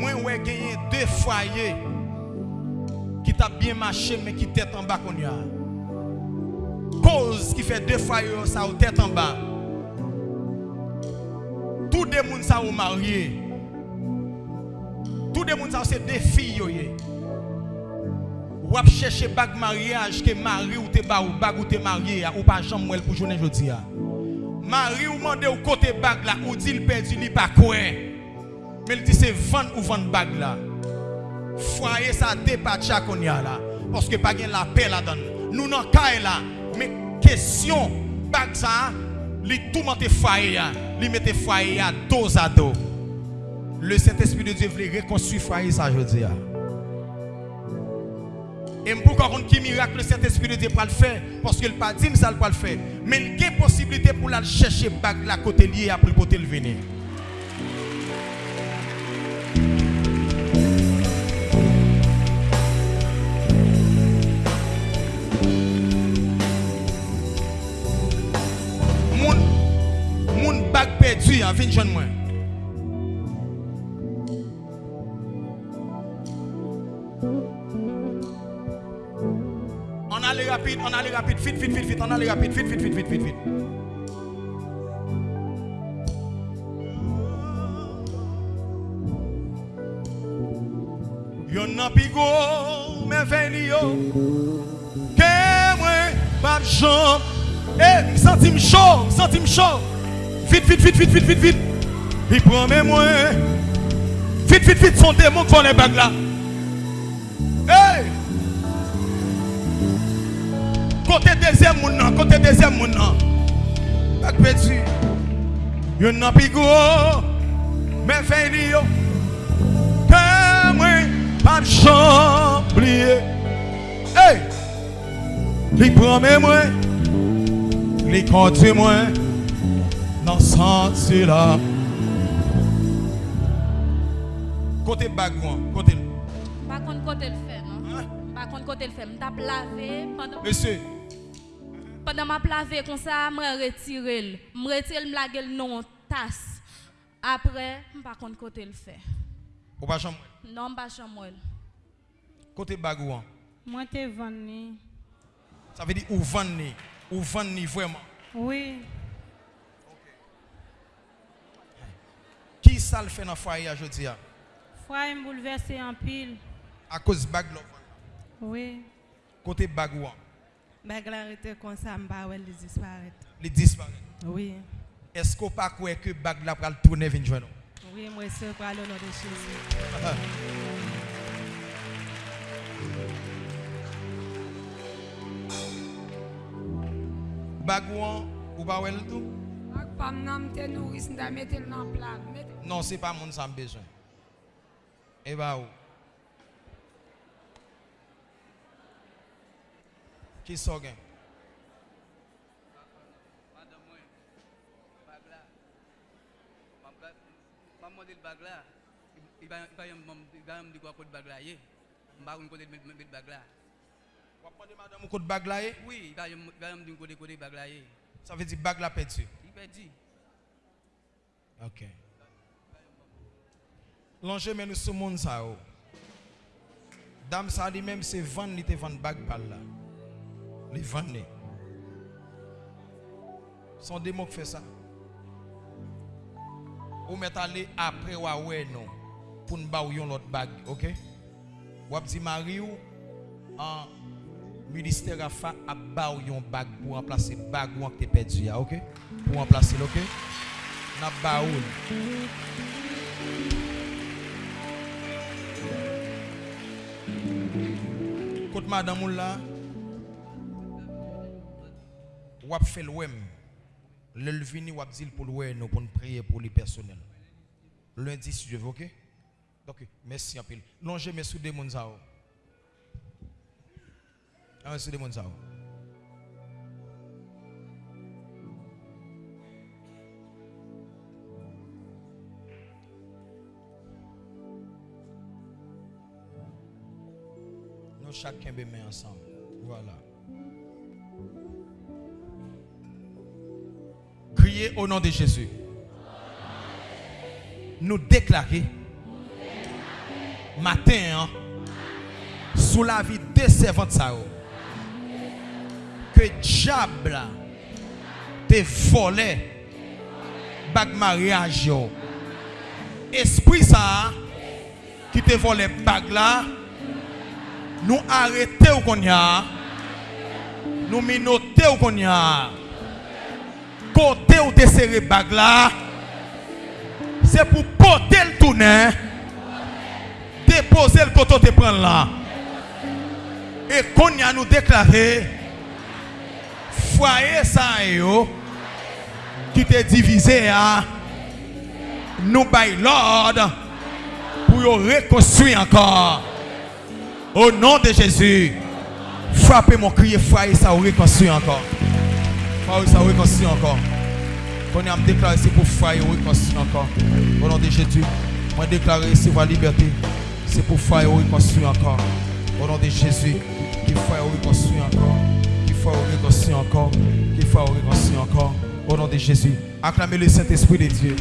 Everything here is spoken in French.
Moi, ouais, gagné deux foyers qui t'a bien marché, mais qui tête en bas qu'on y. Cause qui fait deux foyers, ça ou tête en bas. Tous les gens ça ou marié. Tous les gens ça c'est des filles. Ou ap chercher bag mariage que mari ou te ba ou bag ou te marié ou pas jambe pour journée jodi a. Mari ou mande ou côté bag là ou dit perdu li pas quoi. Mais il dit c'est vendre ou vendre bag là. Foyer ça dépasse qu'on y a là parce que pas la paix là-dedans. Nous nan kay là mais question bag ça li tout monte foyer là, li mette foyer là dos à dos. Le Saint-Esprit de Dieu voulait reconstruire foyer ça jodi a. Et pour qu'on qui miracle le Saint-Esprit de Dieu pour le faire parce qu'il pas dit ça pas le faire. Mais il y a possibilité pour la chercher bac la côté lié après côté le venir. Bac perdu hein, vinn joindre moi. On allait rapide, on allait rapide, vite, vite, vite, vite, on allait rapide, vite, vite, vite, vite, vite, vite. Yon nan pigo, veni yo. Ke mwen, pap jom. Eh, m senti m senti. Vite, vite, vite, vite, vite, vite, vite. Il prend mes moins. Vite, vite, vite, son démon qui les bagues là. Hey! Côté deuxième moun côté deuxième moun nan. Bak perdu. Yon nan pi gros, men fini yo. Mwen pas chamblier. Hey! Li prend mes. Li conduit moi là. Côté bagouan, côté. Pas contre côté le fait, non? Hein? Pas contre côté le fait. M'tap lavé pendant Monsieur, pendant m'a lavé comme ça, m'a retiré. M retire m lage non tasse. Après, pas contre côté le fait. ou pas chambre. Non, pas chambre. Côté bagouan. Moi, t'es venu. Ça veut dire ou vendre ni, ou vendre ni vraiment? Oui. Qui ça le fait dans le foyer aujourd'hui à Frère me bouleversé en pile. À cause bag. Oui. Bagouan, Bag la rete sa mba li disparet. Oui. Est-ce qu'on pas croire que bag là pral tourner vinn joindre nous? Oui, moi se kwa le nom de Jésus. Bagouan ou pas tout? Nda metel nan plat. Non, c'est pas mon me besoin. Et bah où Qui sort gain Madame moi, bag là. Ma bag, ma modèle bag là. Il va il va me mettre mettre madame ou de bag là eh? Oui, il va il va me dire yé. Ça veut dire bag là perdu. Ok. Lonje men nou sou moun sa ou. Dam sa li menm se van li te van bag bal la. Li van ni. Son demon ki fe sa. Ou met ale apre wawen nou. Pou nba ou yon lot bag. Ok. Wap di mari ou. An minister afa ap ba ou yon bag. Pou remplase bag ou an ki te pedi ya. Ok. Pour remplacer, OK? N'a ou. Kote madame là, ou ap fait l'ouem. Le vini ou ap dit pour l'ouem nous pour prier pour les personnels. Lundi si je veux, ok? Donc, merci peu. Non, je mets sous des. Ah, Chacun met ensemble. Voilà. Criez au nom de Jésus. Nous déclarer matin, hein, sous la vie des servantes, ça, yo, que diable te volé bag mariage. yo. Esprit ça, qui te volé bag là, nous arrêter ou qu'on y a, nous minoter ou qu'on y a, côté où te serré bag là, c'est pour porter le tourner, déposer le côté te prendre là. Et qu'on y a nous déclaré, foyer ça yo, qui te divisé à, nous bail l'ordre pour yo reconstruire encore. Au nom de Jésus, frappez mon crier, foyer ça reconstruire encore. Foyer ça reconstruire encore. Qu'on a déclaré c'est pour foyer reconstruire encore. Au nom de Jésus, moi déclaré c'est pour la liberté. C'est pour foyer reconstruire encore. Au nom de Jésus, qu'il foyer reconstruire encore. Qu'il foyer reconstruire encore. Qu'il foyer reconstruire encore. Au nom de Jésus, acclamez le Saint-Esprit de Dieu.